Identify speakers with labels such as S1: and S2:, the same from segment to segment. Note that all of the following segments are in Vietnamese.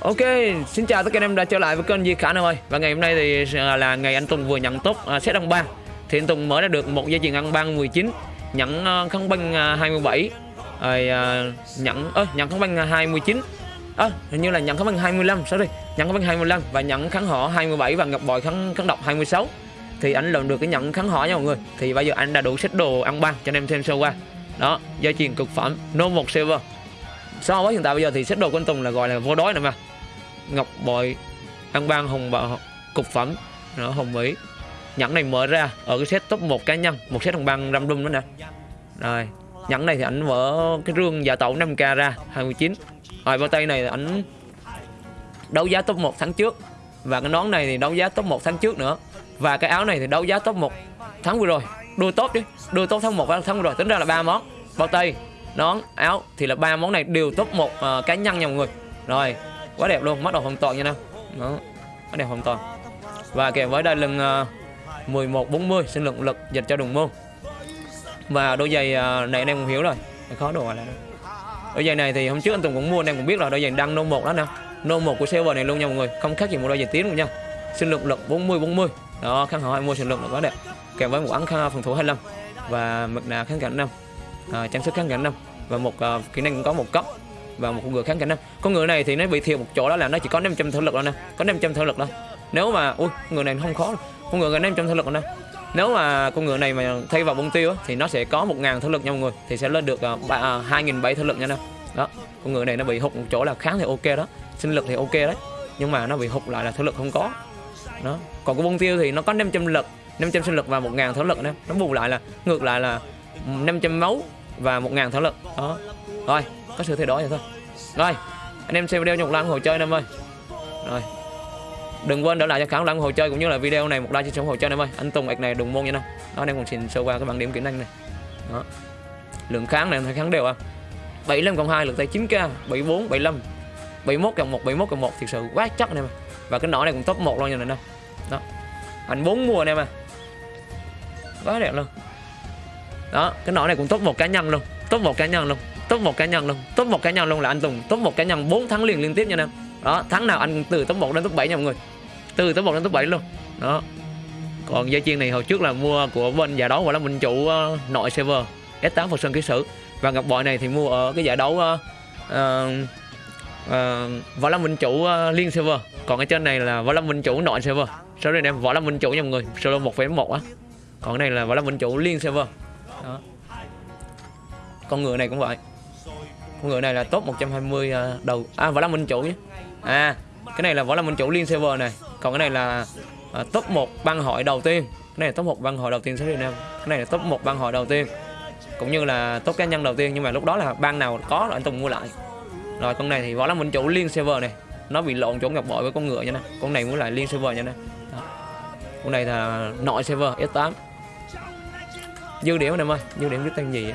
S1: Ok, xin chào tất cả anh em đã trở lại với kênh Di Khả Nam ơi. Và ngày hôm nay thì à, là ngày anh Tùng vừa nhận tốt uh, à, set ăn ban Thì anh Tùng mở ra được một dây chuyền ăn ban 19 Nhận uh, kháng băng uh, 27 rồi à, uh, nhận ơ nhận kháng băng 29 à, hình như là nhận kháng băng 25 sorry nhận kháng băng 25 và nhận kháng họ 27 và ngập bòi kháng kháng độc 26 thì anh lần được cái nhận kháng họ nha mọi người. Thì bây giờ anh đã đủ set đồ ăn ban cho anh em thêm sâu qua. Đó dây chuyền cực phẩm no 1 server so với hiện tại bây giờ thì set đồ của anh Tùng là gọi là vô đói nè mà ngọc bội ăn ban hồng bạo cục phẩm. Đó hồng mỹ nhẫn này mở ra ở cái set top một cá nhân một set hồng băng răm đum nữa nè. Rồi nhẫn này thì ảnh mở cái rương giả tẩu 5k ra 29 rồi bao tay này ảnh đấu giá top 1 tháng trước. Và cái nón này thì đấu giá top 1 tháng trước nữa. Và cái áo này thì đấu giá top 1 tháng vừa rồi. Đua top chứ đua top tháng 1 và tháng vừa rồi. Tính ra là ba món. Bao tay nón áo thì là ba món này đều top 1 uh, ờ, cá nhân nha mọi người. Rồi quá đẹp luôn mắt đầu hoàn toàn nha nào, đó quá đẹp hoàn toàn và kèm với đai lưng uh, 11 40 sinh lượng lực dành cho đồng môn. Và đôi giày uh, này anh em cũng hiểu rồi. Khó đồ là đôi giày này thì hôm trước anh Tùng cũng mua anh em cũng biết là đôi giày đăng nô một đó nè nô một của server này luôn nha mọi người không khác gì một đôi giày tiến luôn nha. Sinh lượng lực 40 40 đó kháng hỏi mua sinh lượng lực quá đẹp. Kèm với một ấn phòng thủ 25 và mực nạ kháng cảnh năm. À, trang sức kháng cảnh năm. Và một uh, kỹ năng cũng có một cấp và một con ngựa kháng cảnh năm con ngựa này thì nó bị thiệt một chỗ đó là nó chỉ có 500 thể lực thôi nè. Có 500 thể lực thôi. Nếu mà ui ngựa này không khó đâu. con ngựa này 500 thể lực rồi nè. Nếu mà con ngựa này mà thay vào bông tiêu thì nó sẽ có 1.000 thể lực nha mọi người. Thì sẽ lên được à, uh, à, 2.700 thể lực nha nè. Đó con ngựa này nó bị hụt một chỗ là kháng thì ok đó. Sinh lực thì ok đấy nhưng mà nó bị hụt lại là thể lực không có. Đó còn cái bông tiêu thì nó có 500 lực 500 sinh lực và 1.000 thể lực nè. Nó bù lại là ngược lại là 500 máu và 1.000 thể lực. Đó rồi có sự thay đổi vậy thôi. Rồi, anh em xem video nhục lan hồ chơi anh em ơi. Rồi, đừng quên để lại cho khán lăng hồ chơi cũng như là video này, một like chia sẻ hồ chơi anh em ơi. Anh Tùng ạch này, đừng môn nha năm đó, anh em còn xin sơ qua cái bảng điểm kỹ năng này. Đó. Lượng kháng này thấy kháng đều à? 75 cộng 2 lượng tay 9k 74 75 71 cộng 1 71 cộng 1 thực sự quá chắc anh em mà và cái nỏ này cũng top 1 luôn nha anh em đó. Anh bốn mùa anh em à quá đẹp luôn. Đó, cái nỏ này cũng top một cá nhân luôn, top một cá nhân luôn top một cá nhân luôn. Top một cá nhân luôn là anh Tùng. Top một cá nhân 4 tháng liền liên tiếp nha em. Đó tháng nào anh từ top 1 đến top 7 nha mọi người. Từ top 1 đến top 7 luôn. Đó. Còn dây chiên này hồi trước là mua của bên giải đấu gọi là mình chủ uh, nội server S8 Phật Sơn ký sử. Và ngọc bội này thì mua ở cái giải đấu uh, uh, uh, võ lâm minh chủ uh, liên server còn ở trên này là võ lâm minh chủ nội server sau đây em võ lâm minh chủ nha mọi người. Solo 1.1 á. Còn cái này là võ lâm minh chủ liên server đó. Con người này cũng vậy con ngựa này là top 120 à, đầu. À võ lâm minh chủ nhé. À cái này là võ lâm minh chủ liên server này. Còn cái này là uh, top 1 băng hội đầu tiên. Cái này là top 1 băng hội đầu tiên số Việt Nam. Cái này là top 1 băng hội đầu tiên. Cũng như là top cá nhân đầu tiên nhưng mà lúc đó là băng nào có là anh Tùng mua lại. Rồi con này thì võ lâm minh chủ liên server này. Nó bị lộn chỗ ngọc bội với con ngựa nha nè. Con này muốn lại liên server nha nè. Con này là nội server S8 dư điểm anh em ơi dư điểm biết tên gì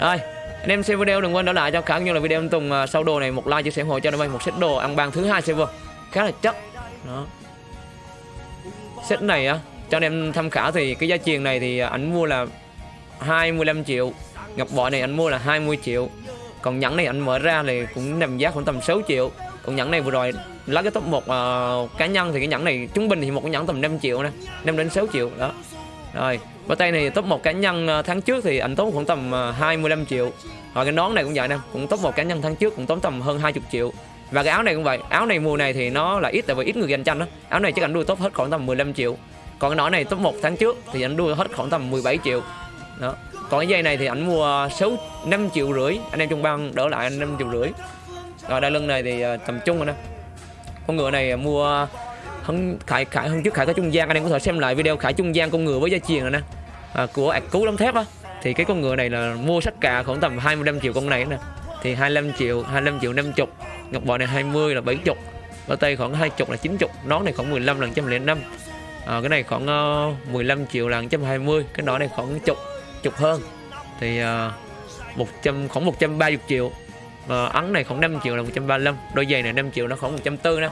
S1: rồi anh em xem video đừng quên đỡ lại cho khả như là video anh Tùng à, sau đồ này một like chia sẻ ủng hộ cho anh em một set đồ ăn bàn thứ hai server khá là chất. Đó. Set này á cho anh em tham khảo thì cái giá tiền này thì ảnh mua là 25 triệu. Ngọc bội này anh mua là 20 triệu. Còn nhẫn này anh mở ra thì cũng nằm giá khoảng tầm 6 triệu. Còn nhẫn này vừa rồi lấy cái top một uh, cá nhân thì cái nhẫn này trung bình thì một cái nhẫn tầm 5 triệu nè 5 đến 6 triệu. Đó rồi bao tay này top một cá nhân ờ, tháng trước thì anh tốn khoảng tầm ờ, 25 triệu. Rồi cái nón này cũng vậy nè, cũng top một cá nhân tháng trước cũng tốn tầm hơn 20 triệu. Và cái áo này cũng vậy, áo này mùa này thì nó là ít tại vì ít người giành tranh đó áo này chắc anh đua top hết khoảng tầm 15 triệu. Còn cái nón này top một tháng trước thì anh đua hết khoảng tầm 17 triệu. Đó. Còn cái dây này thì anh mua 6 5 triệu rưỡi, anh em trong băng đỡ lại anh 5 triệu rưỡi. Rồi đai lưng này thì ờ, tầm trung rồi nè. Con ngựa này mua hơn khải khải hơn trước khải có trung gian anh em có thể xem lại video khải trung gian con ngựa với gia truyền rồi nè. À, của ạc cứu lắm thép á. Thì cái con ngựa này là mua sách cà khoảng tầm 25 triệu con này nè. Thì 25 triệu 25 triệu 50 ngọc bội này 20 là 70 bao tay khoảng 20 là 90 nón này khoảng 15 là 105 à, cái này khoảng ờ, uh, 15 triệu là 120 cái nón này khoảng chục chục hơn. Thì ờ, uh, 100 khoảng 130 triệu và ấn này khoảng 5 triệu là 135 đôi giày này 5 triệu nó khoảng 140 nè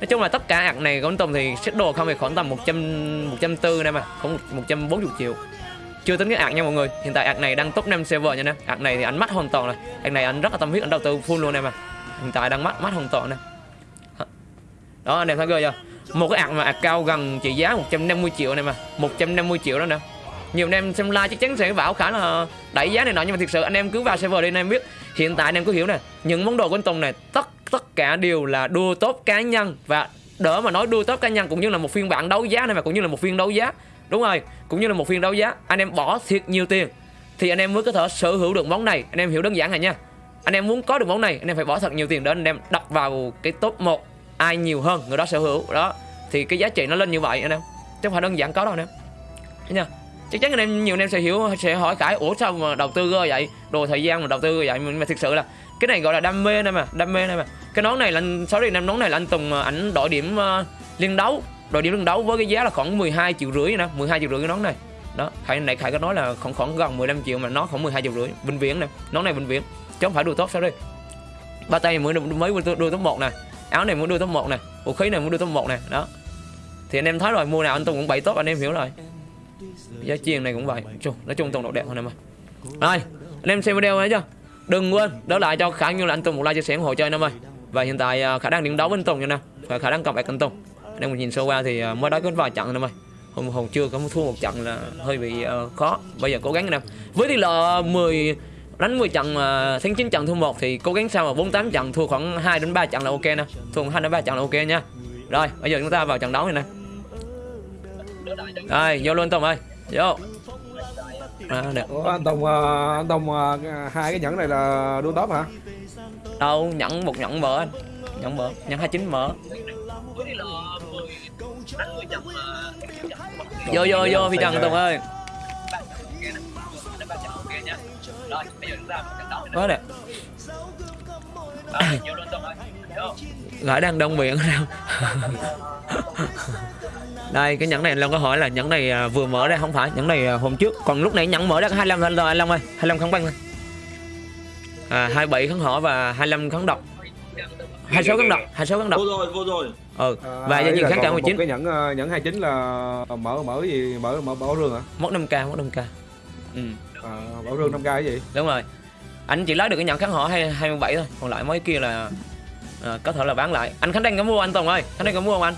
S1: nói chung là tất cả ạc này của anh thì xích đồ không thì khoảng tầm 100 140 nè mà, khoảng 140 triệu. Chưa tính cái ạc nha mọi người, hiện tại ạc này đang top 5 server nha nè. Ạc này thì anh mắt hoàn toàn rồi ạc này anh rất là tâm huyết, anh đầu tư full luôn em mà hiện tại đang mắt mắt hoàn toàn nè. Đó, anh em thấy ghê chưa? Một cái ạc mà ạc cao gần trị giá 150 triệu này mà 150 triệu đó nè nhiều anh em xem like chắc chắn sẽ bảo khả là đẩy giá này nọ, nhưng mà thực sự anh em cứ vào server đi, anh em biết, hiện tại anh em cứ hiểu nè, những món đồ của anh Tùng này, tất tất cả đều là đua tốt cá nhân và đỡ mà nói đua tốt cá nhân cũng như là một phiên bản đấu giá này mà cũng như là một phiên đấu giá. Đúng rồi, cũng như là một phiên đấu giá. Anh em bỏ thiệt nhiều tiền thì anh em mới có thể sở hữu được món này. Anh em hiểu đơn giản này nha. Anh em muốn có được món này, anh em phải bỏ thật nhiều tiền để anh em đặt vào cái top 1 ai nhiều hơn người đó sở hữu. Đó, thì cái giá trị nó lên như vậy, anh em. Chứ không phải đơn giản có đâu, anh em. Thấy nha chắc chắn anh em nhiều anh em sẽ hiểu sẽ hỏi cãi ủa sao mà đầu tư vậy? Đồ thời gian mà đầu tư vậy? Nhưng mà thực sự là cái này gọi là đam mê đây mà đam mê đây mà. Cái nón này là sáu năm anh nón này là anh Tùng à, ảnh đổi điểm uh, liên đấu đội điểm liên đấu với cái giá là khoảng 12 triệu rưỡi nè 12 triệu rưỡi cái nón này. Đó khải này khải có nói là khoảng khoảng gần 15 triệu mà nó khoảng 12 triệu rưỡi vinh viễn nè nón này vinh viễn. Chứ không phải đua tốt sao đây? Ba tay mới mới đua top một nè áo này muốn đua top một nè vũ khí này muốn đua top một nè đó. Thì anh em thấy rồi mua nào anh Tùng cũng bảy top anh em hiểu rồi giá chiên này cũng vậy. Chù, nói chung Tùng độ đẹp thôi em ơi. Rồi anh em xem video này chưa? Đừng quên đỡ lại cho khả như là anh Tùng một like chia sẻ ủng hộ cho anh em ơi. Và hiện tại à, khả đang điểm đấu với anh Tùng nha nè. Và khả đang cầm bạc anh Tùng. Anh em nhìn sơ qua thì à, mới đá có vài trận anh em ơi. Hôm hôm chưa có thua một trận là hơi bị uh, khó. Bây giờ cố gắng anh em với tỷ lệ 10 đánh 10 trận mà thắng 9 trận thua một thì cố gắng sao mà 48 trận thua khoảng 2 đến 3 trận là ok nè. Thua 2 đến 3 trận là ok nha. Rồi bây giờ chúng ta vào trận đấu này nè rồi vô luôn Tùng ơi. Vô. À, được.
S2: Ủa, anh Tùng ờ, anh Tùng ờ, hai cái nhẫn này là đua top hả?
S1: đâu nhẫn một nhẫn mở anh. Nhẫn mở nhẫn 29 mở. Vô vô vô phi trần Tùng ơi. Quá đẹp. Gái đang đông miệng đâu đây cái nhẫn này anh Long có hỏi là nhẫn này à, vừa mở ra không phải. Nhẫn này à, hôm trước. Còn lúc nãy nhẫn mở ra có 25 thôi anh Long ơi 25 kháng băng thôi. À 27 kháng hỏa và 25 kháng độc 26 kháng độc 26 kháng độc
S3: vô rồi vô rồi.
S1: Ừ
S2: À,
S1: và diện
S2: là
S1: kháng cả
S2: một
S1: 19
S2: cái nhẫn ờ, nhẫn 29 là mở mở gì? Mở mở bảo rương hả?
S1: mất 5k mất 5k ừ.
S2: À, bảo rương 5k cái gì?
S1: đúng rồi. Anh chỉ lấy được cái nhẫn kháng hỏa hay 27 thôi. Còn lại mấy kia là à, có thể là bán lại. Anh khánh đăng có mua anh tùng ơi? Khánh đăng có mua không anh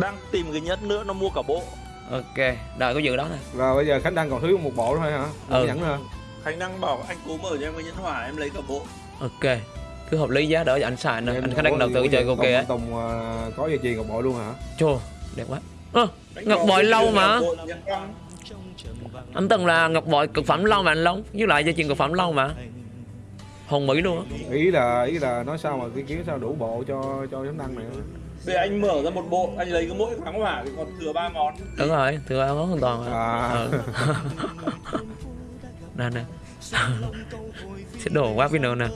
S3: đang tìm cái nhất nữa nó mua cả bộ
S1: ok rồi có dự đó này
S2: Rồi bây giờ Khánh Đăng còn thiếu một bộ thôi hả?
S1: Ừ.
S2: nhẫn nữa.
S3: khánh đang bảo anh cố mở cho em cái nhẫn hỏa em lấy cả bộ
S1: ok cứ hợp lý giá đỡ cho anh xài nè
S2: Em
S1: anh khánh đăng
S2: có
S1: đầu tư chơi ok á
S2: Tùng ờ, có dây chuyền một bộ luôn hả?
S1: chô đẹp quá
S3: Đánh
S1: Ngọc bội lâu mà.
S3: Ngọc bội nhẫn
S1: anh từng là ngọc bội cực phẩm lâu mà anh long với lại dây chuyền cực phẩm lâu mà hồng mỹ luôn á
S2: Ý là ý là nói sao mà cái kiếm sao đủ bộ cho cho Khánh Đăng này.
S3: Bây giờ anh mở ra một bộ anh lấy cái mỗi kháng hỏa thì còn thừa ba món
S1: đúng rồi thừa ăn hoàn toàn rồi.
S2: À.
S1: ừ. nè nè. Sẽ đồ quá pin nè.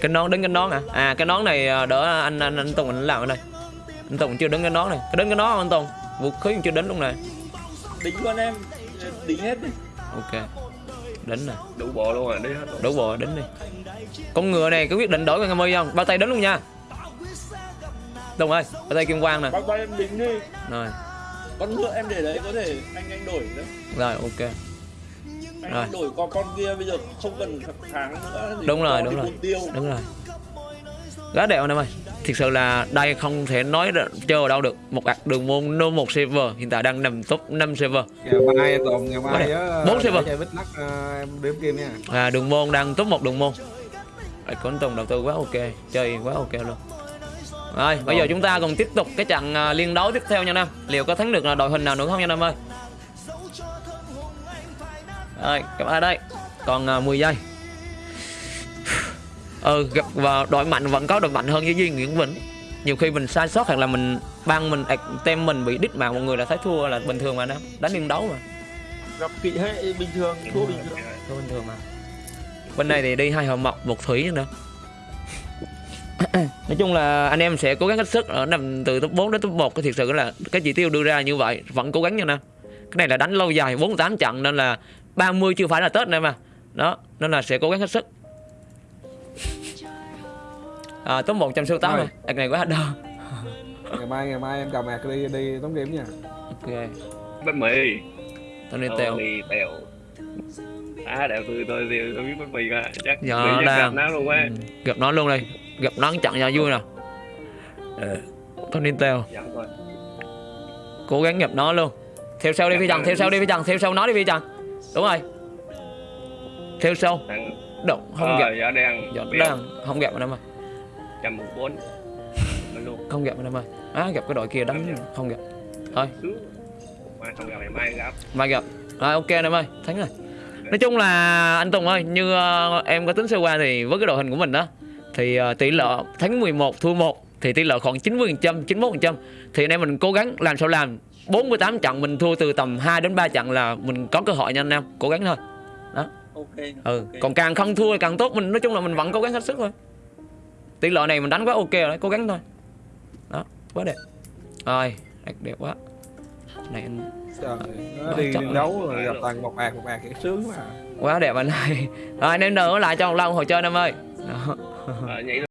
S1: Cái nón đứng cái nón à? À cái nón này à, đỡ anh anh anh tùng anh làm ở đây. Anh tùng chưa đứng cái nón này. Có đứng cái nón không anh tùng? Vũ khí chưa đến luôn này.
S3: Đính luôn em. Đính hết đi.
S1: Ok đến nè.
S4: Đủ bộ luôn rồi đi hết rồi.
S1: đủ bộ đến đi. Con ngựa này có quyết định đổi con ngâm không? Bao tay đến luôn nha. Tùng ơi bao tay kim quang nè.
S3: Bao tay em đính đi.
S1: Rồi.
S3: Con ngựa em để đấy có thể anh anh đổi đấy
S1: rồi ok.
S3: Anh,
S1: Rồi.
S3: đổi con con kia bây giờ không cần tháng nữa thì
S1: Đúng rồi, đúng rồi.
S3: tiêu.
S1: Đúng rồi. Gá đẹp anh em ơi thực sự là đây không thể nói chơi ở đâu được. Một ạc đường môn no một server. Hiện tại đang nằm top 5 server.
S2: Ngày mai Tùng, ngày mai nhớ
S1: Bốn server.
S2: ờ, đếm kim nha.
S1: à, đường môn đang top 1 đường môn. Anh Tùng đầu tư quá ok chơi quá ok luôn. Rồi bây giờ chúng ta còn tiếp tục cái trận à, liên đấu tiếp theo nha nam. Liệu có thắng được là đội hình nào nữa không nha nam ơi? Rồi các bạn đây. Còn à, 10 giây ừ gặp vào đội mạnh vẫn có đội mạnh hơn với Duy Nguyễn Vĩnh. Nhiều khi mình sai sót hoặc là mình băng mình ạc- tem mình bị đít mạng mọi người là thấy thua là bình thường mà nam đánh liên đấu mà.
S3: Gặp kỵ hệ bình thường thua bình thường.
S1: Thua bình thường mà. Bên này thì đi hai hậu mộc một thủy nữa. Nói chung là anh em sẽ cố gắng hết sức ở nằm từ top 4 đến top 1 cái thiệt sự là cái chỉ tiêu đưa ra như vậy vẫn cố gắng nha nè cái này là đánh lâu dài 48 trận nên là 30 chưa phải là tết này mà. Đó nên là sẽ cố gắng hết sức à, top 1 trăm số 8
S2: Rồi.
S1: rồi Ạc này quá đau.
S2: Ngày mai ngày mai em cầm ạc đi đi tống game nha.
S1: ok.
S4: Bánh mì.
S1: Tôi đi
S4: Ờ,
S1: tèo.
S4: Mì tèo. À đẹp tôi tôi tôi tôi biết bánh mì ra chắc
S1: Dạ, đang-
S4: gặp nó luôn á.
S1: Ừ, gặp nó luôn đây gặp nó chặn cho vui nào con Intel
S4: Dặn thôi
S1: cố gắng gặp nó luôn. Theo sau đi phi trần. theo sau đi phi trần. Theo sau nó đi phi trần. Đúng rồi. Theo sau. Động không
S4: Ờ,
S1: gặp.
S4: Dạ đang.
S1: Giọt đang. Không gặp anh em ơi
S4: 114 Mình luôn
S1: không gặp anh em ơi. Á gặp cái đội kia đánh không gặp. Thôi.
S4: Mai không gặp ngày mai gặp.
S1: Mai gặp. Rồi ok anh em ơi. Thắng rồi. Nói chung là anh Tùng ơi như ờ, em có tính sơ qua thì với cái đội hình của mình đó thì ờ, tỷ lệ thắng 11 thua 1 thì tỷ lệ khoảng 90 91 thì anh em mình cố gắng làm sao làm. 48 trận mình thua từ tầm 2 đến 3 trận là mình có cơ hội nha anh em. Cố gắng thôi.
S3: Ok
S1: ừ
S3: ok.
S1: còn càng không thua thì càng tốt mình nói chung là mình vẫn cố gắng hết sức thôi tỷ lệ này mình đánh quá ok rồi đấy cố gắng thôi. Đó quá đẹp. Rồi đẹp, đẹp quá. Này anh
S2: Trời, nó đi
S1: Chắc-
S2: đấu rồi. gặp toàn một bạc một bạc cái sướng mà
S1: quá đẹp anh ơi. Rồi anh em đỡ lại cho một lần hồi chơi anh em ơi. Đó.
S4: Ờ,